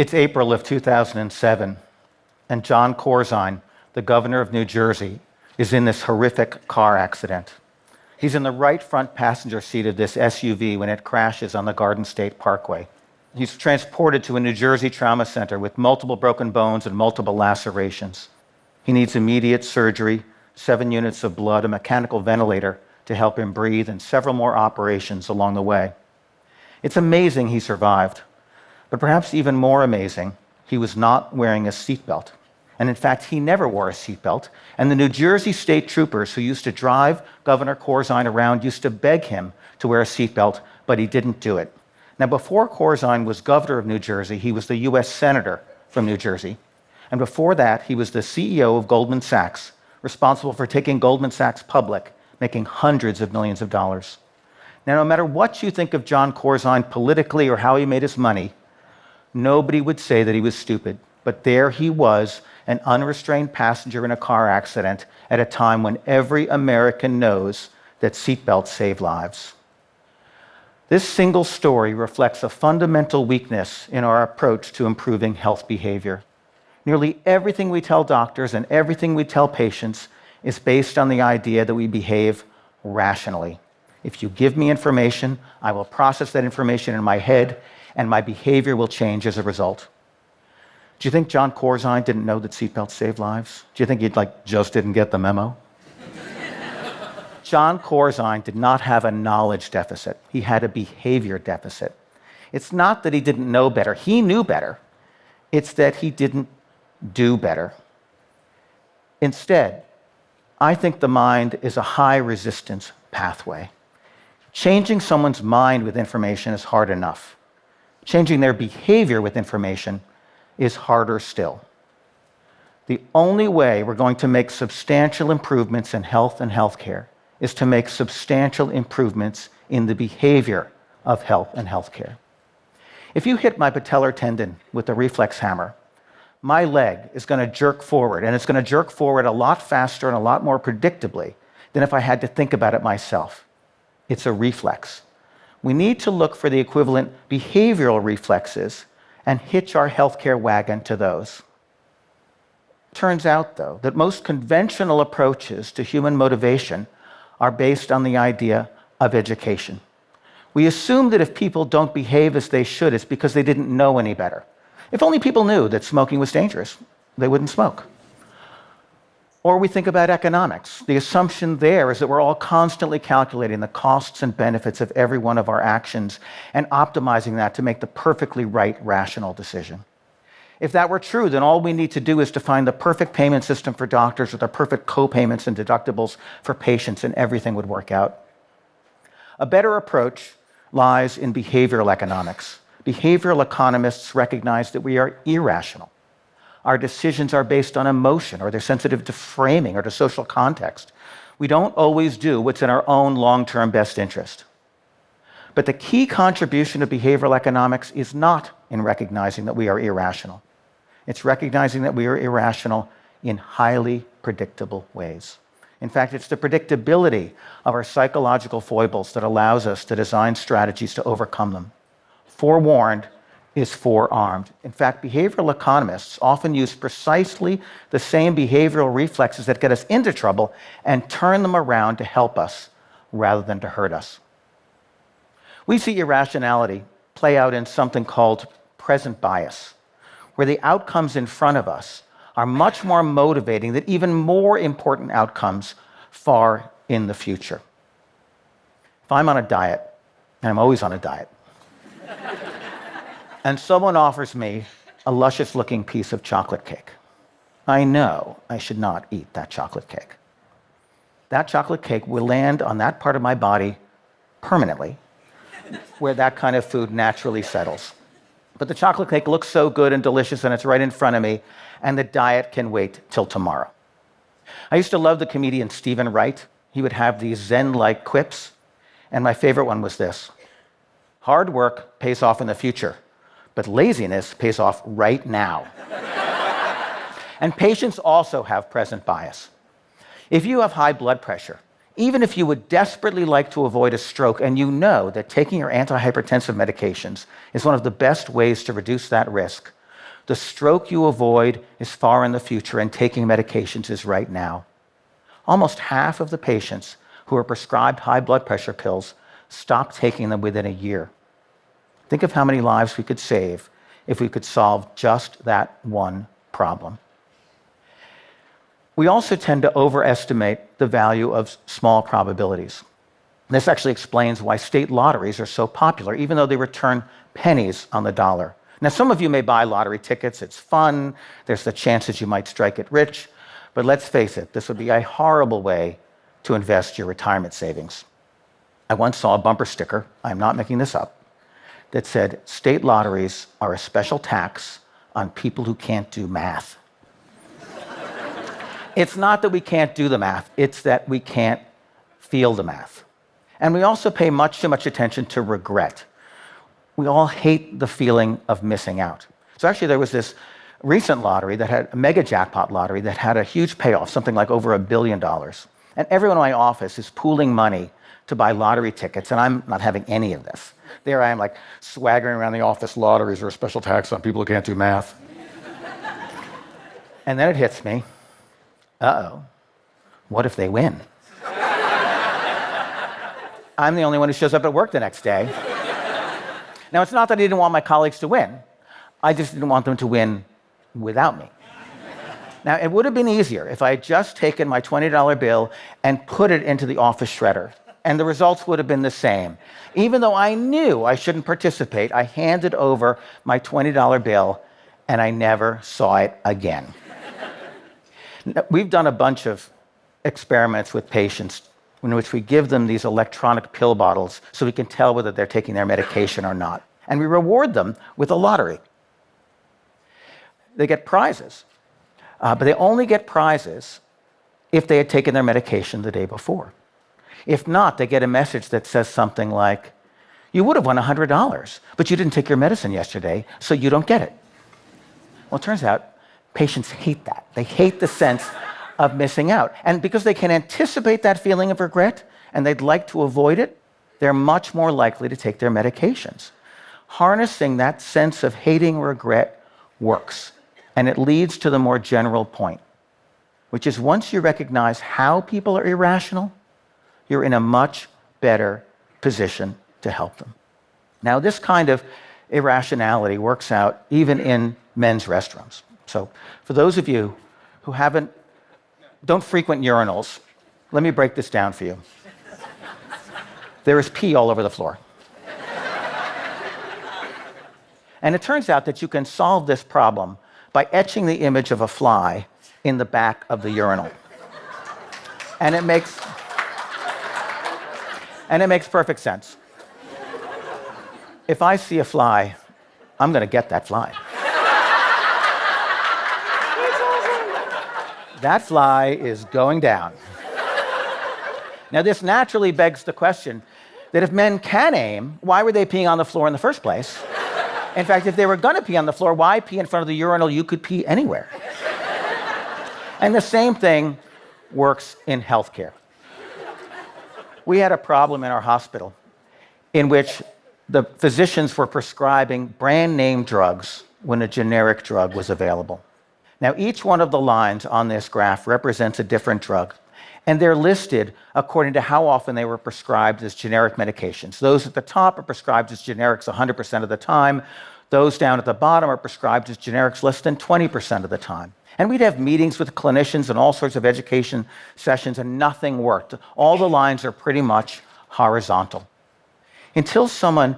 It's April of 2007, and Jon Corzine, the governor of New Jersey, is in this horrific car accident. He's in the right front passenger seat of this SUV when it crashes on the Garden State Parkway. He's transported to a New Jersey trauma center with multiple broken bones and multiple lacerations. He needs immediate surgery, seven units of blood, a mechanical ventilator to help him breathe, and several more operations along the way. It's amazing he survived, but perhaps even more amazing, he was not wearing a seatbelt. And in fact, he never wore a seatbelt. And the New Jersey state troopers who used to drive Governor Corzine around used to beg him to wear a seatbelt, but he didn't do it. Now, before Corzine was governor of New Jersey, he was the US Senator from New Jersey. And before that, he was the CEO of Goldman Sachs, responsible for taking Goldman Sachs public, making hundreds of millions of dollars. Now, no matter what you think of Jon Corzine politically or how he made his money, nobody would say that he was stupid. But there he was an unrestrained passenger in a car accident at a time when every American knows that seatbelts save lives. This single story reflects a fundamental weakness in our approach to improving health behavior. Nearly everything we tell doctors and everything we tell patients is based on the idea that we behave rationally. If you give me information, I will process that information in my head, and my behavior will change as a result. Do you think Jon Corzine didn't know that seatbelts save lives? Do you think he like just didn't get the memo? Jon Corzine did not have a knowledge deficit. He had a behavior deficit. It's not that he didn't know better. He knew better. It's that he didn't do better. Instead, I think the mind is a high resistance pathway. Changing someone's mind with information is hard enough. Changing their behavior with information is harder still. The only way we're going to make substantial improvements in health and healthcare is to make substantial improvements in the behavior of health and healthcare. If you hit my patellar tendon with a reflex hammer, my leg is going to jerk forward, and it's going to jerk forward a lot faster and a lot more predictably than if I had to think about it myself. It's a reflex. We need to look for the equivalent behavioral reflexes and hitch our healthcare wagon to those. Turns out, though, that most conventional approaches to human motivation are based on the idea of education. We assume that if people don't behave as they should, it's because they didn't know any better. If only people knew that smoking was dangerous, they wouldn't smoke. Or we think about economics. The assumption there is that we're all constantly calculating the costs and benefits of every one of our actions and optimizing that to make the perfectly right, rational decision. If that were true, then all we need to do is to find the perfect payment system for doctors with the perfect co-payments and deductibles for patients, and everything would work out. A better approach lies in behavioral economics. Behavioral economists recognize that we are irrational. Our decisions are based on emotion, or they're sensitive to framing or to social context. We don't always do what's in our own long term best interest. But the key contribution of behavioral economics is not in recognizing that we are irrational. It's recognizing that we are irrational in highly predictable ways. In fact, it's the predictability of our psychological foibles that allows us to design strategies to overcome them. Forewarned is forearmed. In fact, behavioral economists often use precisely the same behavioral reflexes that get us into trouble and turn them around to help us rather than to hurt us. We see irrationality play out in something called present bias where the outcomes in front of us are much more motivating than even more important outcomes far in the future. If I'm on a diet, and I'm always on a diet, and someone offers me a luscious looking piece of chocolate cake, I know I should not eat that chocolate cake. That chocolate cake will land on that part of my body permanently, where that kind of food naturally settles. But the chocolate cake looks so good and delicious, and it's right in front of me, and the diet can wait till tomorrow. I used to love the comedian Steven Wright. He would have these Zen like quips, and my favorite one was this Hard work pays off in the future, but laziness pays off right now. and patients also have present bias. If you have high blood pressure, even if you would desperately like to avoid a stroke and you know that taking your antihypertensive medications is one of the best ways to reduce that risk, The stroke you avoid is far in the future, and taking medications is right now. Almost half of the patients who are prescribed high blood pressure pills stop taking them within a year. Think of how many lives we could save if we could solve just that one problem. We also tend to overestimate the value of small probabilities. This actually explains why state lotteries are so popular, even though they return pennies on the dollar. Now, some of you may buy lottery tickets, it's fun, there's the chance that you might strike it rich, but let's face it, this would be a horrible way to invest your retirement savings. I once saw a bumper sticker, I'm not making this up, that said, State lotteries are a special tax on people who can't do math. it's not that we can't do the math, it's that we can't feel the math. And we also pay much too much attention to regret we all hate the feeling of missing out. So actually, there was this recent lottery that had a mega jackpot lottery that had a huge payoff, something like over a billion dollars. And everyone in my office is pooling money to buy lottery tickets, and I'm not having any of this. There I am, like swaggering around the office. Lotteries are a special tax on people who can't do math. and then it hits me. Uh oh. What if they win? I'm the only one who shows up at work the next day. Now, it's not that I didn't want my colleagues to win, I just didn't want them to win without me. Now, it would have been easier if I had just taken my $20 bill and put it into the office shredder, and the results would have been the same. Even though I knew I shouldn't participate, I handed over my $20 bill and I never saw it again. We've done a bunch of experiments with patients in which we give them these electronic pill bottles so we can tell whether they're taking their medication or not. And we reward them with a lottery. They get prizes, uh, but they only get prizes if they had taken their medication the day before. If not, they get a message that says something like, You would have won $100, but you didn't take your medicine yesterday, so you don't get it. Well, it turns out patients hate that. They hate the sense of missing out. And because they can anticipate that feeling of regret and they'd like to avoid it, they're much more likely to take their medications. Harnessing that sense of hating regret works, and it leads to the more general point, which is once you recognize how people are irrational, you're in a much better position to help them. Now, this kind of irrationality works out even in men's restrooms. So, for those of you who haven't don't frequent urinals. Let me break this down for you. There is pee all over the floor. and it turns out that you can solve this problem by etching the image of a fly in the back of the urinal. And it makes and it makes perfect sense. If I see a fly, I'm going to get that fly. that fly is going down. now, this naturally begs the question that if men can aim, why were they peeing on the floor in the first place? In fact, if they were going to pee on the floor, why pee in front of the urinal? You could pee anywhere. and the same thing works in healthcare. We had a problem in our hospital in which the physicians were prescribing brand name drugs when a generic drug was available. Now, each one of the lines on this graph represents a different drug, and they're listed according to how often they were prescribed as generic medications. Those at the top are prescribed as generics 100% of the time. Those down at the bottom are prescribed as generics less than 20% of the time. And we'd have meetings with clinicians and all sorts of education sessions, and nothing worked. All the lines are pretty much horizontal. Until someone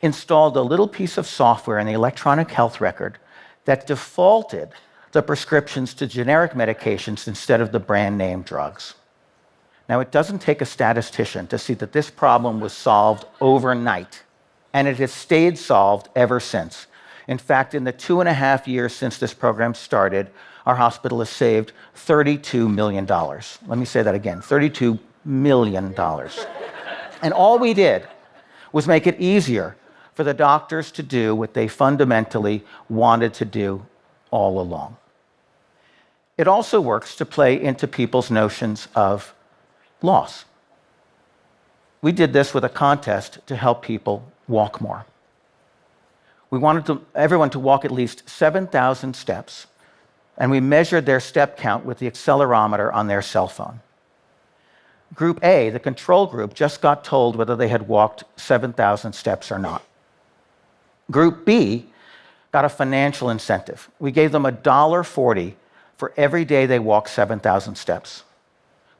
installed a little piece of software in the electronic health record that defaulted the prescriptions to generic medications instead of the brand name drugs. Now, it doesn't take a statistician to see that this problem was solved overnight, and it has stayed solved ever since. In fact, in the two and a half years since this program started, our hospital has saved $32 million. Let me say that again $32 million. and all we did was make it easier for the doctors to do what they fundamentally wanted to do all along. It also works to play into people's notions of loss. We did this with a contest to help people walk more. we wanted to, everyone to walk at least 7,000 steps, and we measured their step count with the accelerometer on their cell phone. Group A, the control group, just got told whether they had walked 7,000 steps or not. Group B got a financial incentive. We gave them $1.40 for every day they walked 7,000 steps.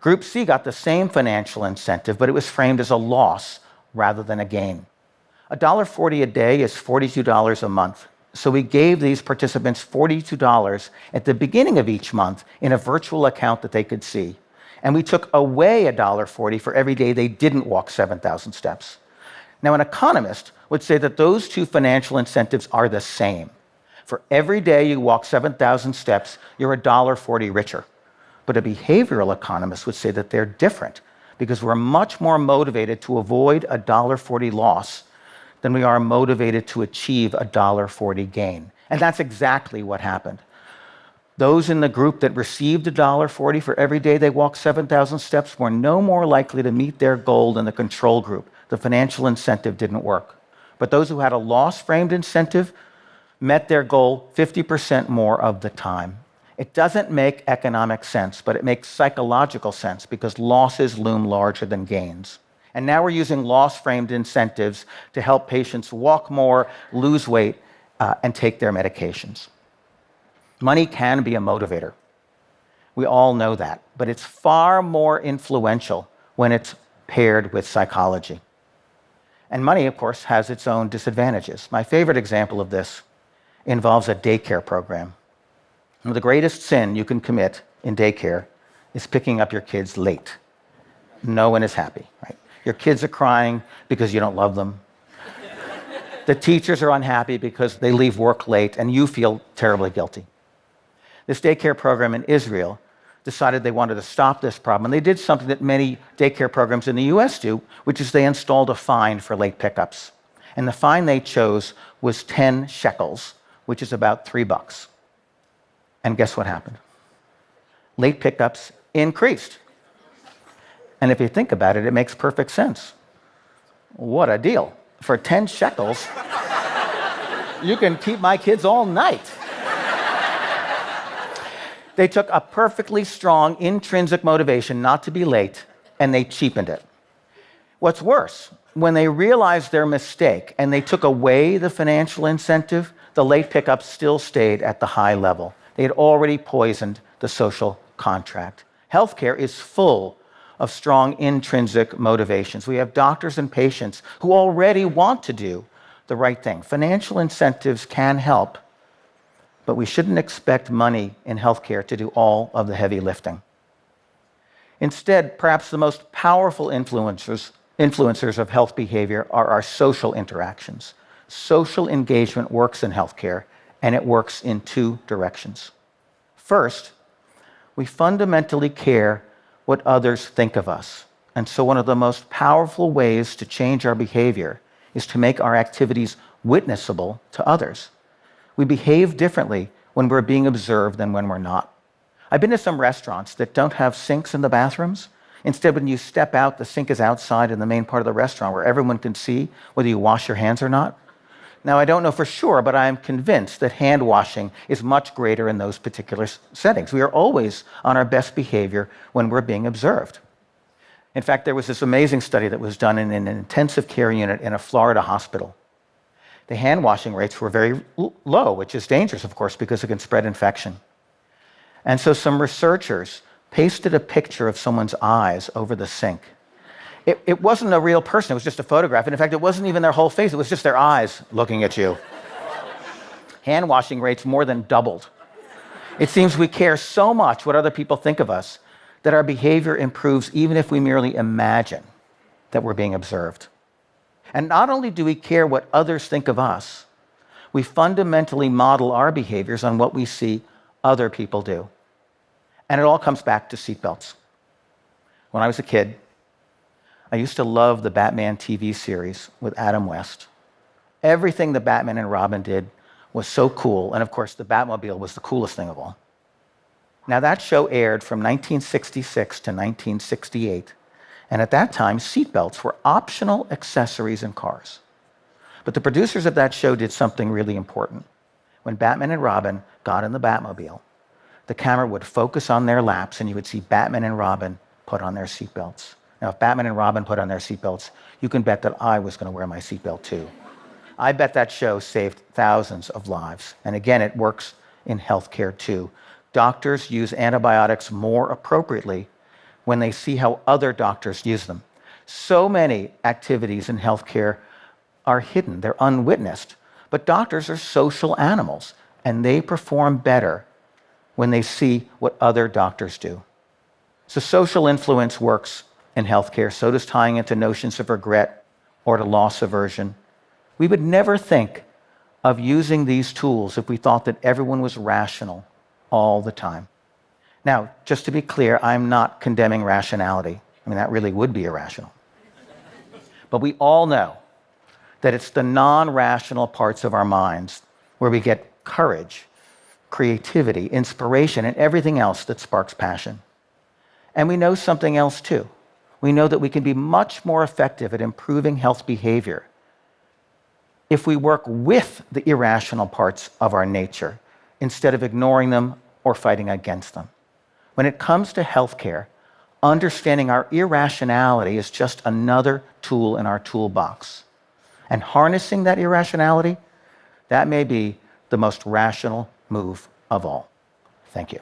Group C got the same financial incentive, but it was framed as a loss rather than a gain. $1.40 a day is $42 a month. So we gave these participants $42 at the beginning of each month in a virtual account that they could see. And we took away $1.40 for every day they didn't walk 7,000 steps. Now, an economist would say that those two financial incentives are the same. For every day you walk 7,000 steps, you're $1.40 richer. But a behavioral economist would say that they're different because we're much more motivated to avoid a $1.40 loss than we are motivated to achieve a $1.40 gain. And that's exactly what happened. Those in the group that received $1.40 for every day they walked 7,000 steps were no more likely to meet their goal than the control group. The financial incentive didn't work. But those who had a loss framed incentive met their goal 50% more of the time. It doesn't make economic sense, but it makes psychological sense because losses loom larger than gains. And now we're using loss framed incentives to help patients walk more, lose weight, uh, and take their medications. Money can be a motivator. We all know that. But it's far more influential when it's paired with psychology. And money, of course, has its own disadvantages. My favorite example of this involves a daycare program. the greatest sin you can commit in daycare is picking up your kids late. No one is happy, right? Your kids are crying because you don't love them. the teachers are unhappy because they leave work late, and you feel terribly guilty. This daycare program in Israel decided they wanted to stop this problem. And they did something that many daycare programs in the US do, which is they installed a fine for late pickups. And the fine they chose was 10 shekels, which is about three bucks. And guess what happened? Late pickups increased. And if you think about it, it makes perfect sense. What a deal. For 10 shekels, you can keep my kids all night. they took a perfectly strong intrinsic motivation not to be late and they cheapened it. What's worse, when they realized their mistake and they took away the financial incentive, the late pickup still stayed at the high level. They had already poisoned the social contract. Healthcare is full of strong intrinsic motivations. We have doctors and patients who already want to do the right thing. Financial incentives can help, but we shouldn't expect money in healthcare to do all of the heavy lifting. Instead, perhaps the most powerful influencers, influencers of health behavior are our social interactions. Social engagement works in healthcare, and it works in two directions. First, we fundamentally care what others think of us. And so, one of the most powerful ways to change our behavior is to make our activities witnessable to others. We behave differently when we're being observed than when we're not. I've been to some restaurants that don't have sinks in the bathrooms. Instead, when you step out, the sink is outside in the main part of the restaurant where everyone can see whether you wash your hands or not. Now, I don't know for sure, but I am convinced that hand washing is much greater in those particular settings. We are always on our best behavior when we're being observed. In fact, there was this amazing study that was done in an intensive care unit in a Florida hospital. The hand washing rates were very low, which is dangerous, of course, because it can spread infection. And so some researchers pasted a picture of someone's eyes over the sink it, it wasn't a real person, it was just a photograph. And in fact, it wasn't even their whole face, it was just their eyes looking at you. Hand washing rates more than doubled. It seems we care so much what other people think of us that our behavior improves even if we merely imagine that we're being observed. And not only do we care what others think of us, we fundamentally model our behaviors on what we see other people do. And it all comes back to seatbelts. When I was a kid, I used to love the Batman TV series with Adam West. Everything the Batman and Robin did was so cool, and of course, the Batmobile was the coolest thing of all. Now, that show aired from 1966 to 1968, and at that time, seatbelts were optional accessories in cars. But the producers of that show did something really important. When Batman and Robin got in the Batmobile, the camera would focus on their laps and you would see Batman and Robin put on their seatbelts. Now, if Batman and Robin put on their seatbelts, you can bet that I was going to wear my seatbelt too. I bet that show saved thousands of lives. And again, it works in healthcare too. Doctors use antibiotics more appropriately when they see how other doctors use them. So many activities in healthcare are hidden, they're unwitnessed. But doctors are social animals, and they perform better when they see what other doctors do. So, social influence works in healthcare, so does tying into notions of regret or to loss aversion. We would never think of using these tools if we thought that everyone was rational all the time. Now, just to be clear, I'm not condemning rationality. I mean, that really would be irrational. But we all know that it's the non rational parts of our minds where we get courage, creativity, inspiration, and everything else that sparks passion. And we know something else too. We know that we can be much more effective at improving health behavior if we work with the irrational parts of our nature instead of ignoring them or fighting against them. When it comes to healthcare, understanding our irrationality is just another tool in our toolbox. And harnessing that irrationality, that may be the most rational move of all. Thank you.